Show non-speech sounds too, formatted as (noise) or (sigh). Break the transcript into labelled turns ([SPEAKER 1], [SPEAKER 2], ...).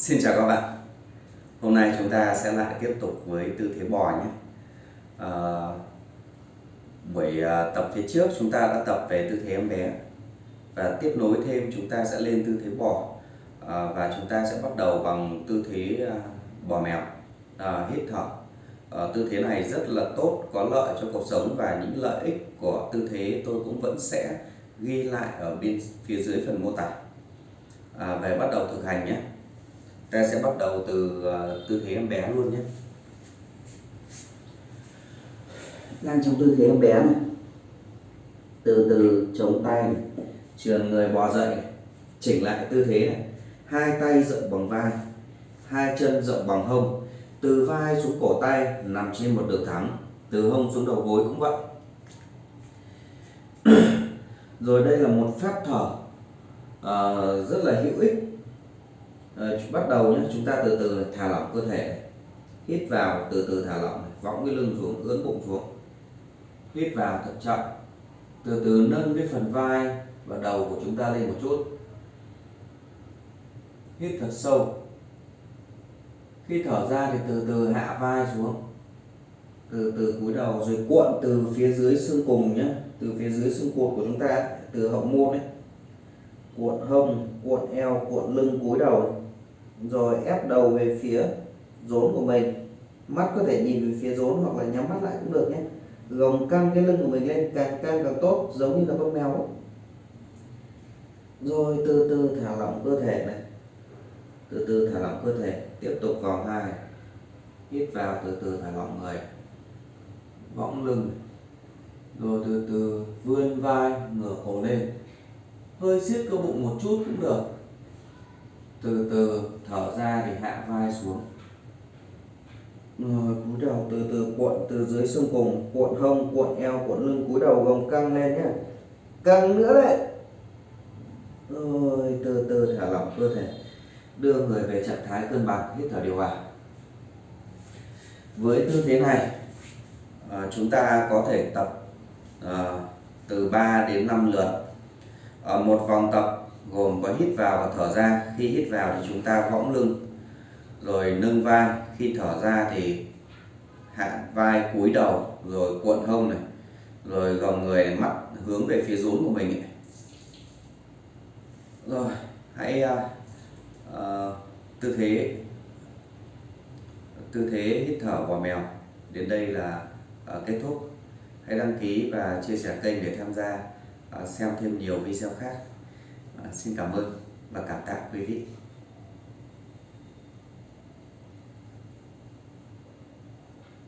[SPEAKER 1] Xin chào các bạn. Hôm nay chúng ta sẽ lại tiếp tục với tư thế bò nhé. À, Buổi ờ, tập phía trước chúng ta đã tập về tư thế em bé Và tiếp nối thêm chúng ta sẽ lên tư thế bò. À, Và chúng ta sẽ bắt đầu bằng tư thế bò mèo. À, Hít thở. À, Tư thế này rất là tốt, có lợi cho cuộc sống Và những lợi ích của tư thế tôi cũng vẫn sẽ ghi lại ở bên phía dưới phần mô tả. À, Về bắt đầu thực hành nhé ta sẽ bắt đầu từ ờ, tư thế em bé luôn nhé đang trong tư thế em bé này từ từ chống tay này. trường người bò dậy này. chỉnh lại tư thế này hai tay rộng bằng vai hai chân rộng bằng hông từ vai xuống cổ tay nằm trên một đường thẳng từ hông xuống đầu gối cũng vậy (clears throat) rồi đây là một phép thở uh, rất là hữu ích Ờ, bắt đầu nhé chúng ta từ từ thả lỏng cơ thể hít vào, từ từ thả lỏng võng cái lưng xuống ưỡn bụng xuống. Hít vào thật chậm từ từ nâng cái phần vai và đầu của chúng ta lên một chút. Hít thật sâu. Khi thở ra thì từ từ hạ vai xuống. Từ từ cúi đầu, rồi cuộn từ phía dưới xương cùng nhé từ phía dưới xương cột của chúng ta, từ hậu môn ấy cuộn hông, cuộn eo, cuộn lưng, cúi đầu, rồi ép đầu về phía rốn của mình. Mắt có thể nhìn về phía rốn hoặc là nhắm mắt lại cũng được nhé. Gồng căng cái lưng của mình lên, càng căng càng tốt, giống như là con mèo rồi từ từ thả lỏng cơ thể này. Từ từ thả lỏng cơ thể, tiếp tục vòng hai. Hít vào, từ từ thả lỏng người võng lưng. Rồi từ từ vươn vai, ngửa cổ lên hơi siết cơ bụng một chút cũng được. Từ từ thở ra thì hạ vai xuống. Rồi cúi đầu từ từ cuộn từ dưới xương cùng cuộn hông cuộn eo cuộn lưng cúi đầu gồng căng lên nhé căng nữa đấy. Rồi từ từ thả lỏng cơ thể. Đưa người về trạng thái cân bằng hít thở điều hòa. Với tư thế này à, chúng ta có thể tập à, từ 3 đến 5 lượt ở một vòng tập gồm có hít vào và thở ra. Khi hít vào thì chúng ta võng lưng rồi nâng vai. Khi thở ra thì hạ vai cúi đầu rồi cuộn hông này rồi gồng người này, mắt hướng về phía rốn của mình ấy. rồi hãy uh, uh, tư thế tư thế hít thở bò mèo. Đến đây là uh, kết thúc. Hãy đăng ký và chia sẻ kênh để tham gia xem thêm nhiều video khác. Xin cảm ơn và cảm tạ quý vị.